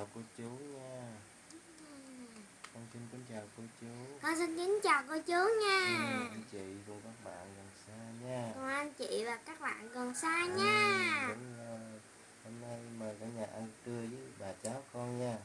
chào cô chú nha. Con xin kính chào cô chú. Con xin kính chào cô chú nha. Ừ, anh chị cùng các bạn gần xa nha. Cùng anh chị và các bạn gần xa Ừ, nha. đúng rồi. hôm nay mời cả nhà ăn trưa với bà cháu con nha.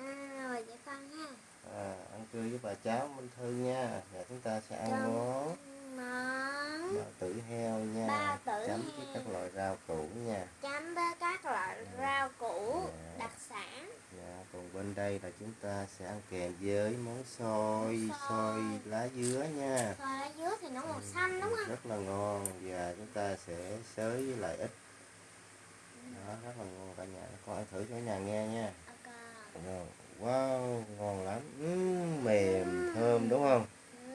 À, Rồi vậy con nha à, ăn trưa với bà cháu Minh Thư nha. Và chúng ta sẽ ăn Chấm món Món tử heo nha. Bao tử chấm với heo. các loại rau củ nha. Chấm với các loại rau củ Dạ. đặc sản Dạ, còn bên đây là chúng ta sẽ ăn kèm với món xôi, Xôi. xôi lá dứa nha. Rồi ở dưới thì nó màu xanh đúng không? Rất là ngon và chúng ta sẽ xới với lại ít. Đó, rất là ngon cả nhà. Con ăn thử cho nhà nghe nha. Wow, ngon lắm. Ừm, mềm, thơm đúng không?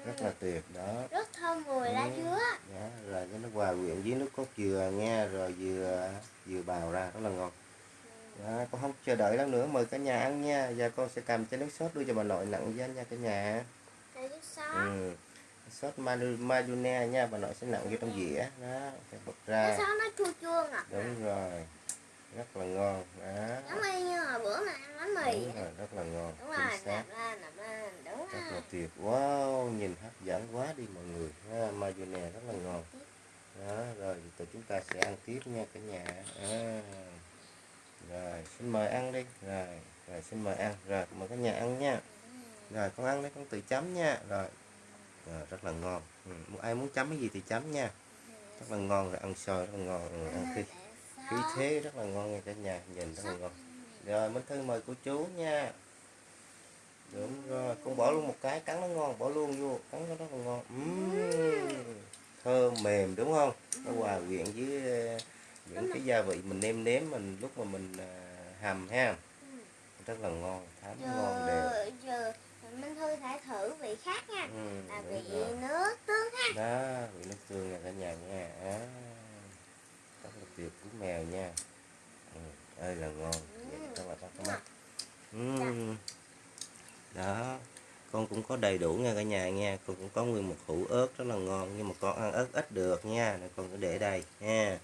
Rất là tuyệt đó. Rất thơm mùi lá Ừ. dứa Dạ, rồi cho nó hòa quyện với nước cốt dừa nha, rồi dừa dừa bào ra rất là ngon. Đó, con không chờ đợi lắm nữa mời cả nhà ăn nha. Và con sẽ cầm chén nước sốt đưa cho bà nội nặng với anh nha cả nhà. Đây nước sốt. Ừ. sốt madune nha bà nội sẽ nặng vô trong dĩa. Đó sẽ bật ra. Sốt nó chua chua ngọt đúng rồi rất là ngon. Đó. Giống như hồi bữa mà ăn bánh mì. Đúng rồi rất là ngon Đúng rồi, nạp lên, nạp lên, đúng rất là tuyệt. Wow nhìn hấp dẫn quá đi mọi người. Ha, madune rất là ngon. Đó rồi tụi chúng ta sẽ ăn tiếp nha cả nhà. À rồi, xin mời ăn đi. Rồi rồi xin mời ăn. Rồi, mời cả nhà ăn nha. Rồi, con ăn đấy con tự chấm nha. Rồi. Rồi, rất là ngon. Ừ. ai muốn chấm cái gì thì chấm nha. Rất là ngon, rồi ăn xôi rất là ngon, rồi ăn khi khí thế rất là ngon nha cả nhà. Nhìn rất là ngon. Rồi, minh thư mời cô chú nha. Đúng rồi, con bỏ luôn một cái, cắn nó ngon, bỏ luôn vô, cắn nó rất là ngon. Uhm. thơm mềm, đúng không? Nó hòa quyện với những cái gia vị mình nêm nếm mình lúc mà mình ờ, hầm ha. Rất là ngon thấm ngon đều. Giờ, Minh Thư thể thử vị khác nha. Ừ, Là vị rồi. nước tương ha. Đó vị nước tương nha cả nhà nha. À, rất là tuyệt của mèo nha. Ừ, ơi là ngon. Rất là bắt mắt. ừ. đó con cũng có đầy đủ nha cả nhà nha. Con cũng có nguyên một hũ ớt rất là ngon nhưng mà con ăn ớt ít được nha nên con cứ để đây nha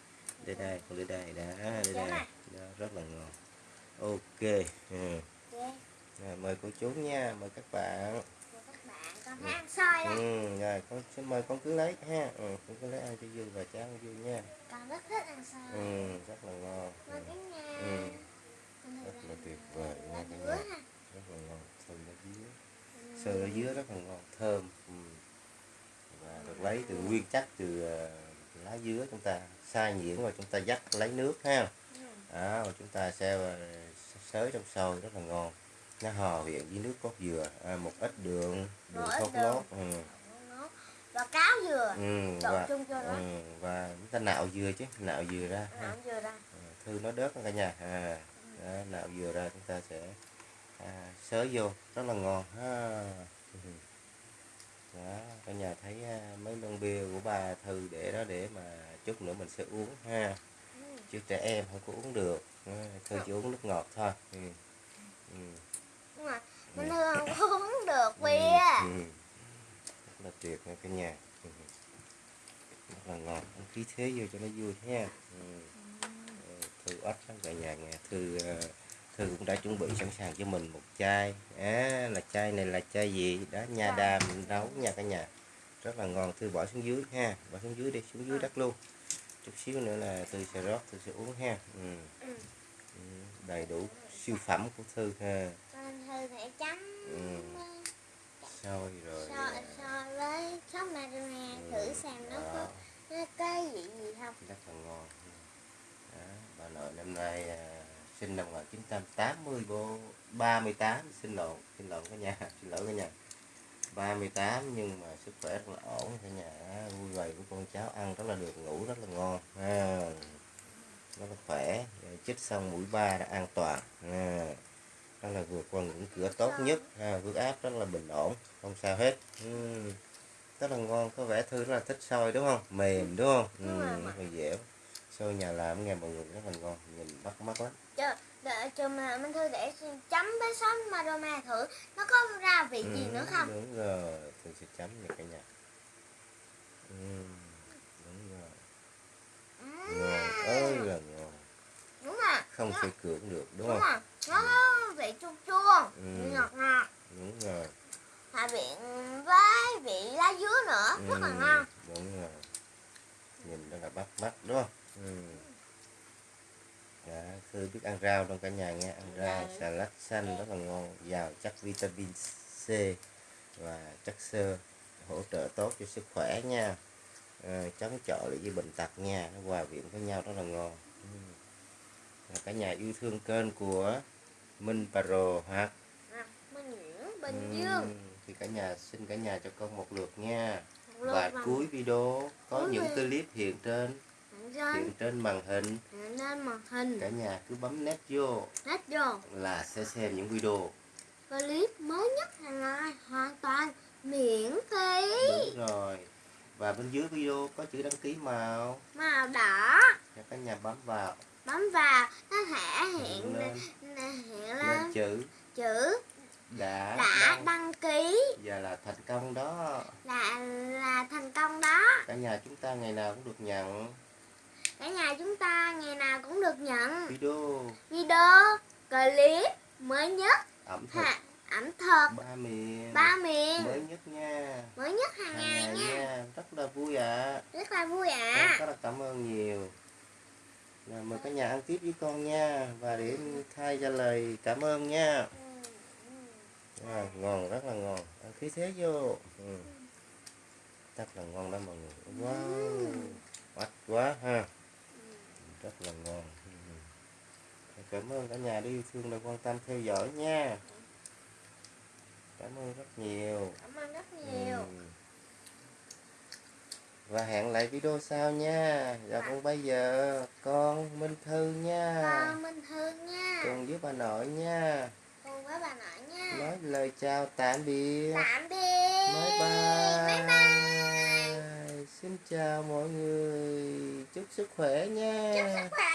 để đây con để đây đó để đây đó, rất là ngon. Ok ừ. Rồi, mời cô chú nha mời các bạn. Các bạn Con thấy ăn xôi ừ, rồi con xin mời con cứ lấy ha. Ừ, con cứ lấy ăn cho vui và cháu ăn vui nha. Con rất thích ăn xôi ừ, rất là ngon. Ừ, Ừ. Rất là tuyệt vời nha nhà ha. Rất là ngon. Sườn lá dứa. Ừ. sườn lá dứa rất là ngon. Thơm. Ừ. và được lấy từ nguyên chất từ ờ, lá dứa chúng ta xay nhuyễn và chúng ta dắt lấy nước ha. Đó và chúng ta sẽ ờ, xới trong sôi rất là ngon. Nó hòa quyện với nước cốt dừa à, một ít đường đường thốt nốt ừ. Và cáo dừa. Ừ, và, chung cho nó. ừ, và chúng ta nạo dừa chứ nạo dừa ra ha. Nạm dừa ra. Ừ, thư nó đớt cả nhà. À, đó, nạo dừa ra chúng ta sẽ à, xới vô rất là ngon ha. Đó cả nhà thấy à, mấy lon bia của bà thư để đó để mà chút nữa mình sẽ uống ha. Ừ. chứ trẻ em không có uống được. Ừ, thư chỉ uống nước ngọt thôi. Ừ. Ừ. Minh Thư không có uống được Ừ, bia. Ừ. rất là tuyệt nha cả nhà. Ừ. rất là ngon ăn khí thế vô cho nó vui ha. Ừ. Ừ, thư ít lắm cả nhà nghe. Thư ờ, thư cũng đã chuẩn bị sẵn sàng cho mình một chai. À, là chai này là chai gì? Đó nha Chai. đàm nấu nha cả nhà. Rất là ngon. Thư bỏ xuống dưới ha. Bỏ xuống dưới đi xuống dưới đất luôn chút xíu nữa là thư sẽ rót thư sẽ uống ha. Ừ. Ừ. Ừ, đầy đủ siêu phẩm của thư ha. Thư thể chấm Ừ. xôi rồi so với sốt marinara ừ, thử xem nó có nó cái gì gì không. Rất là ngon. Đó, bà nội năm nay à, sinh năm 1980 bố 38 xin lộn xin lộn cả nhà xin lỗi cả nhà 38 nhưng mà sức khỏe rất là ổn cả nhà á, vui vầy của con cháu ăn rất là được ngủ rất là ngon ha. rất là khỏe Rồi chích xong mũi ba đã an toàn ha. rất là vượt qua ngưỡng cửa tốt nhất ha. huyết áp rất là bình ổn không sao hết ừ. rất là ngon có vẻ thư rất là thích xôi đúng không mềm đúng không rồi. rất là dẻo xôi nhà làm nghe mọi người rất là ngon nhìn bắt mắt lắm đợi chờ mà Minh Thư để chấm với sốt marinara thử nó có ra vị gì Ừ, nữa không? đúng rồi thư sẽ chấm nha cả nhà. Ừ, đúng rồi. Ừ. ngon ơi là ngon. Đúng rồi. Không thể cưỡng được đúng đúng không? rồi nó có vị vị chua chua Ừ. ngọt ngọt. Đúng rồi. Hòa quyện với vị lá dứa nữa rất là Ừ, ngon. đúng rồi. Nhìn rất là bắt mắt đúng không? Ừ. Dạ, Thư biết ăn rau trong cả nhà nghe. Ăn rau Dạ. xà lách xanh rất là ngon. Giàu chất vitamin C và chất xơ hỗ trợ tốt cho sức khỏe nha. Ờ, chống chọi lại với bệnh tật nha. Nó hòa quyện với nhau rất là ngon. Ừ. Và cả nhà yêu thương kênh của Minh Paro ha à, Minh Nguyễn Bình Ừ, Dương. thì cả nhà xin cả nhà cho con một lượt nha. Và cuối video có những clip hiện trên trên. Trên màn hình. Lên màn hình. Cả nhà cứ bấm nét vô. Nét vô. Là sẽ xem những video. Clip mới nhất hàng ngày hoàn toàn miễn phí. Đúng rồi. Và bên dưới video có chữ đăng ký màu. Màu đỏ. Cho cả nhà bấm vào. Bấm vào nó thể hiện lên, hiện lên lên. chữ. Chữ đã, đã đăng. đăng ký. Và là thành công đó. Là là thành công đó. Cả nhà chúng ta ngày nào cũng được nhận cả nhà chúng ta ngày nào cũng được nhận video. Video clip mới nhất. Ẩm thực. Ha, ẩm thực. Ba miền. Ba miền. Mới nhất nha. Mới nhất hàng hàng ngày ngày nha. nha. Rất là vui ạ. Rất là vui Con ạ rất là cảm ơn nhiều. Rồi, mời cả nhà ăn tiếp với con nha. Và để thay ra lời cảm ơn nha. À, ngon rất là ngon. Ăn khí thế vô. Ừ. rất là ngon đó mọi người. Wow. Mắt quá ha rất là ngon ừ. cảm ơn cả nhà đi yêu thương đã quan tâm theo dõi nha cảm ơn rất nhiều cảm ơn rất nhiều Ừ. Và hẹn lại video sau nha. Dạ Dạ. còn bây giờ con Minh Thư nha. con minh thương nha Cùng với bà nội nha. cùng với bà nội nha Nói lời chào tạm biệt. tạm biệt Bye bye. bye bye Xin chào mọi người. Chúc sức khỏe nha. chúc sức khỏe